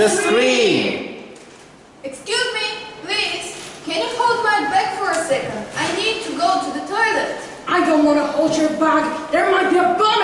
the screen! Excuse me, please. Can you hold my bag for a second? I need to go to the toilet. I don't want to hold your bag. There might be a bomb